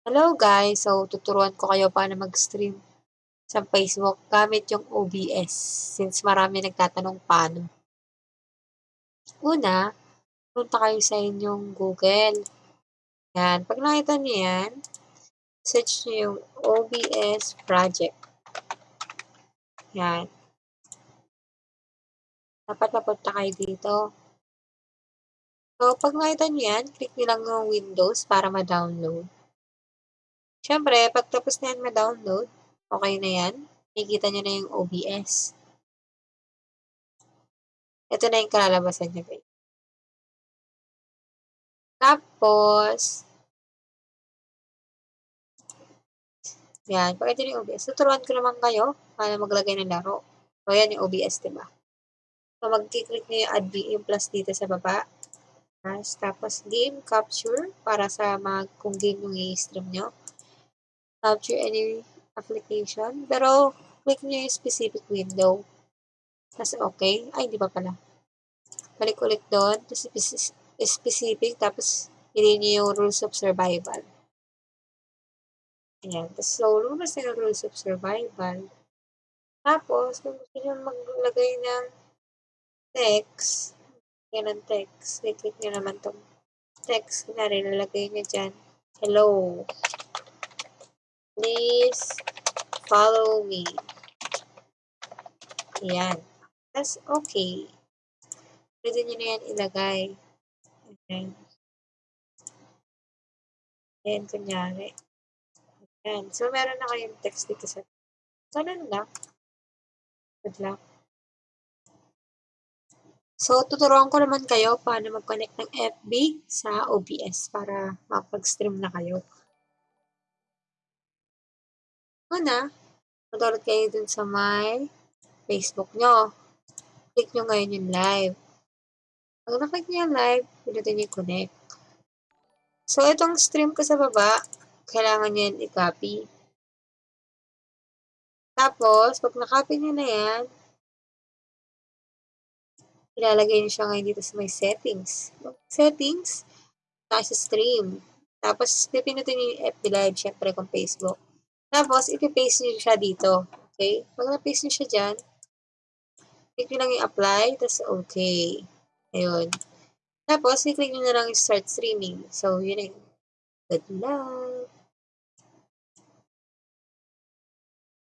Hello guys! So, tuturuan ko kayo paano mag-stream sa Facebook gamit yung OBS since marami nagtatanong paano. Una, punta kayo sa inyong Google. Yan. Pag nakita niyo yan, search niyo yung OBS project. Yan. Dapat napunta kayo dito. So, pag nakita niyo yan, click niyo lang yung Windows para ma-download. Siyempre, pagtapos na yan ma-download, okay na yan. Nakikita nyo na yung OBS. Ito na yung kalalabasan niya, guys. Tapos, yan. Pag ito yung OBS, tuturuan ko naman kayo paano maglagay ng laro. So, yan yung OBS, diba? So, mag-click nyo yung add VM plus dito sa baba. Tapos, game capture para sa mga kung game yung i-stream nyo capture any application. Pero, click nyo yung specific window. Tapos, okay. Ay, hindi pa pala. Balik ulit doon. Tapos, specific. Tapos, hindi nyo yung rules of survival. Ayan. Tapos, so, lumabas na yung rules of survival. Tapos, kung gusto nyo maglagay ng text, yan ang text. I-click nyo naman tong text. Kunwari, lalagay nyo dyan. Hello. Please follow me. Ayan. Tapos, okay. Pwede nyo na yan ilagay. Ayan. Ayan, kunyari. Ayan. So, meron na kayong text dito sa... So, lang. Good luck. So, tuturuan ko naman kayo paano mag-connect ng FB sa OBS para makapag-stream na kayo. Una, mag kayo dun sa my Facebook nyo. Click nyo ngayon yung live. Pag naklik nyo yung live, pinutin nyo yung connect. So, itong stream ko sa baba, kailangan nyo yan i-copy. Tapos, pag na-copy nyo na yan, ilalagay nyo siya ngayon dito sa may settings. Settings, tayo sa stream. Tapos, pipinutin nyo yung FB Live, syempre kung Facebook. Tapos, ipipaste nyo siya dito. Okay? Pag na-paste nyo siya dyan, click nyo lang yung apply, tapos okay. Ayun. Tapos, i-click nyo na lang yung start streaming. So, yun yung good luck!